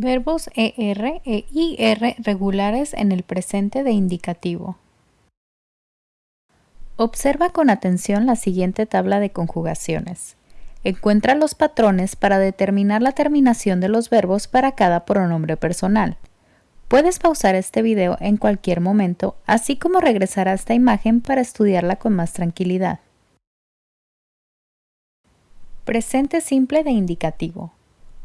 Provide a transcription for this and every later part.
Verbos ER e IR regulares en el presente de indicativo. Observa con atención la siguiente tabla de conjugaciones. Encuentra los patrones para determinar la terminación de los verbos para cada pronombre personal. Puedes pausar este video en cualquier momento, así como regresar a esta imagen para estudiarla con más tranquilidad. Presente simple de indicativo.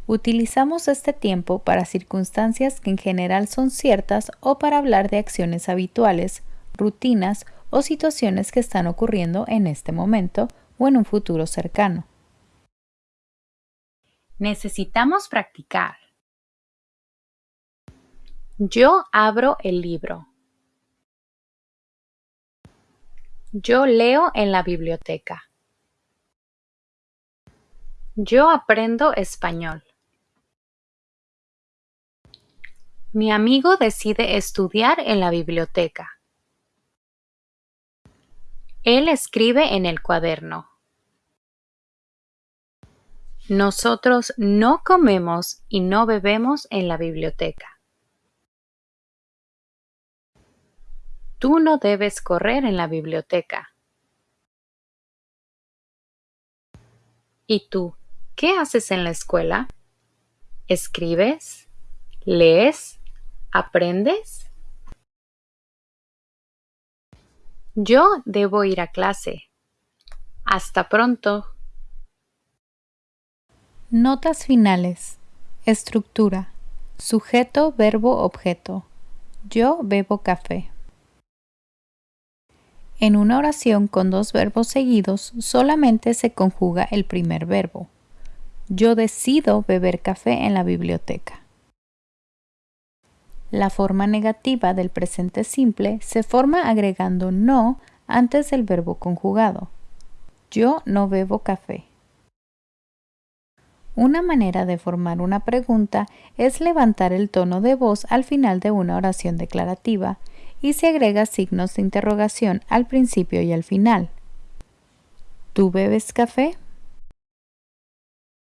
Utilizamos este tiempo para circunstancias que en general son ciertas o para hablar de acciones habituales, rutinas o situaciones que están ocurriendo en este momento o en un futuro cercano. Necesitamos practicar. Yo abro el libro. Yo leo en la biblioteca. Yo aprendo español. Mi amigo decide estudiar en la biblioteca. Él escribe en el cuaderno. Nosotros no comemos y no bebemos en la biblioteca. Tú no debes correr en la biblioteca. ¿Y tú, qué haces en la escuela? ¿Escribes? ¿Lees? ¿Aprendes? Yo debo ir a clase. Hasta pronto. Notas finales. Estructura. Sujeto, verbo, objeto. Yo bebo café. En una oración con dos verbos seguidos solamente se conjuga el primer verbo. Yo decido beber café en la biblioteca. La forma negativa del presente simple se forma agregando no antes del verbo conjugado. Yo no bebo café. Una manera de formar una pregunta es levantar el tono de voz al final de una oración declarativa y se agrega signos de interrogación al principio y al final. ¿Tú bebes café?